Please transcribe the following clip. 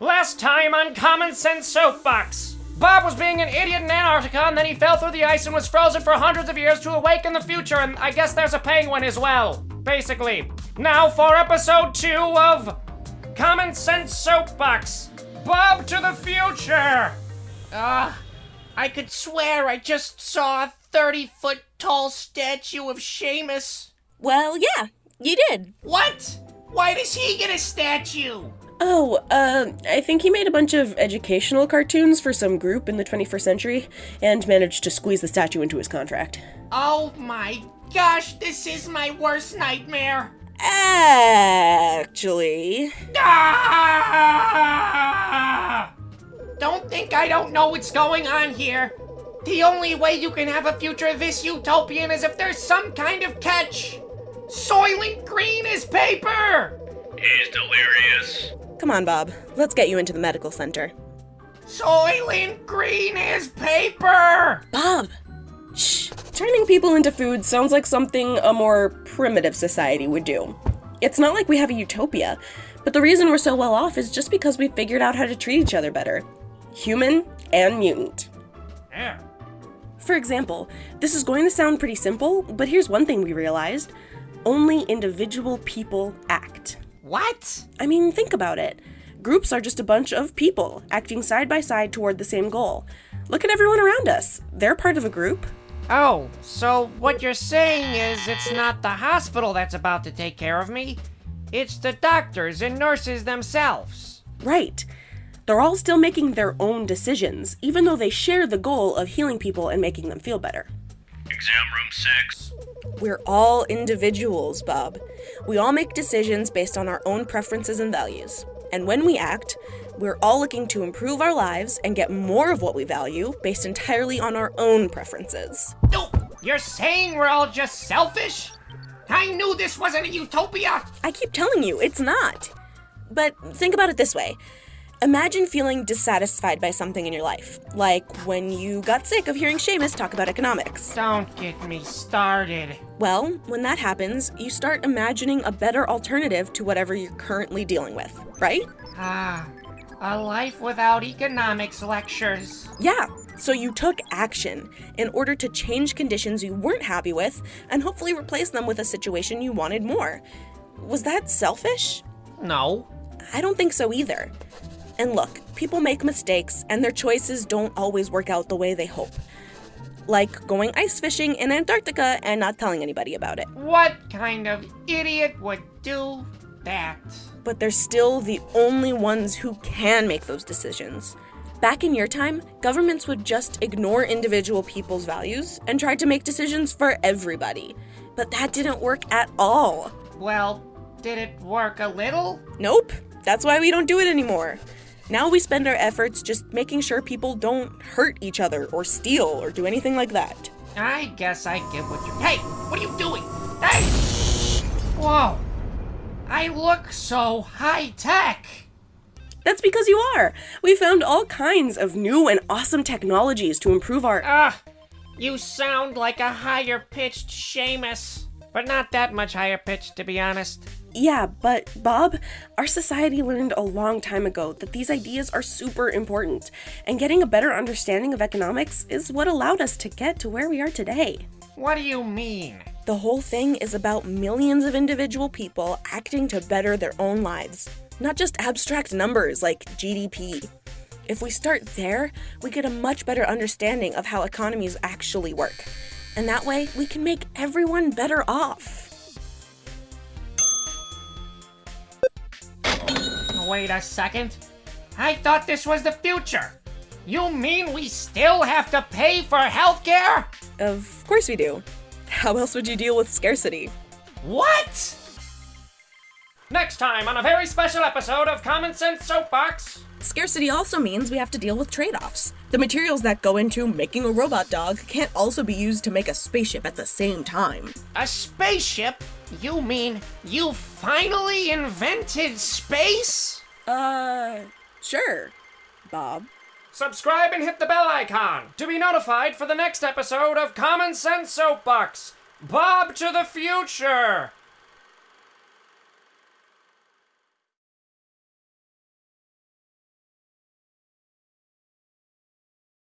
Last time on Common Sense Soapbox. Bob was being an idiot in Antarctica and then he fell through the ice and was frozen for hundreds of years to awake in the future, and I guess there's a penguin as well. Basically. Now for episode two of Common Sense Soapbox. Bob to the future! Ah, I could swear I just saw a 30 foot tall statue of Seamus. Well, yeah, you did. What? Why does he get a statue? Oh, uh, I think he made a bunch of educational cartoons for some group in the 21st century and managed to squeeze the statue into his contract. Oh my gosh, this is my worst nightmare. Actually, Ah! Don't think I don't know what's going on here. The only way you can have a future of this utopian is if there's some kind of catch. Soylent Green is paper! He's delirious. Come on, Bob. Let's get you into the medical center. Soylent Green is paper! Bob! Shh. Turning people into food sounds like something a more primitive society would do. It's not like we have a utopia, but the reason we're so well off is just because we figured out how to treat each other better human and mutant. Yeah. For example, this is going to sound pretty simple, but here's one thing we realized only individual people act. What? I mean, think about it. Groups are just a bunch of people acting side by side toward the same goal. Look at everyone around us. They're part of a group. Oh, so what you're saying is it's not the hospital that's about to take care of me, it's the doctors and nurses themselves. Right. They're all still making their own decisions, even though they share the goal of healing people and making them feel better. Exam room six. We're all individuals, Bob. We all make decisions based on our own preferences and values. And when we act, we're all looking to improve our lives and get more of what we value based entirely on our own preferences. No, you're saying we're all just selfish? I knew this wasn't a utopia! I keep telling you, it's not. But think about it this way Imagine feeling dissatisfied by something in your life, like when you got sick of hearing Seamus talk about economics. Don't get me started. Well, when that happens, you start imagining a better alternative to whatever you're currently dealing with, right? Ah, a life without economics lectures. Yeah, so you took action in order to change conditions you weren't happy with and hopefully replace them with a situation you wanted more. Was that selfish? No. I don't think so either. And look, people make mistakes and their choices don't always work out the way they hope. Like going ice fishing in Antarctica and not telling anybody about it. What kind of idiot would do that? But they're still the only ones who can make those decisions. Back in your time, governments would just ignore individual people's values and try to make decisions for everybody. But that didn't work at all. Well, did it work a little? Nope, that's why we don't do it anymore. Now we spend our efforts just making sure people don't hurt each other or steal or do anything like that. I guess I get what you're. Hey, what are you doing? Hey! Whoa! I look so high tech! That's because you are. We found all kinds of new and awesome technologies to improve our. Ah! you sound like a higher pitched Seamus. But not that much higher pitched, to be honest. Yeah, but Bob, our society learned a long time ago that these ideas are super important, and getting a better understanding of economics is what allowed us to get to where we are today. What do you mean? The whole thing is about millions of individual people acting to better their own lives, not just abstract numbers like GDP. If we start there, we get a much better understanding of how economies actually work. And that way, we can make everyone better off. Wait a second. I thought this was the future. You mean we still have to pay for healthcare? Of course we do. How else would you deal with scarcity? What? Next time on a very special episode of Common Sense Soapbox. Scarcity also means we have to deal with trade offs. The materials that go into making a robot dog can't also be used to make a spaceship at the same time. A spaceship? You mean you finally invented space? Uh, sure, Bob. Subscribe and hit the bell icon to be notified for the next episode of Common Sense Soapbox. Bob to the future!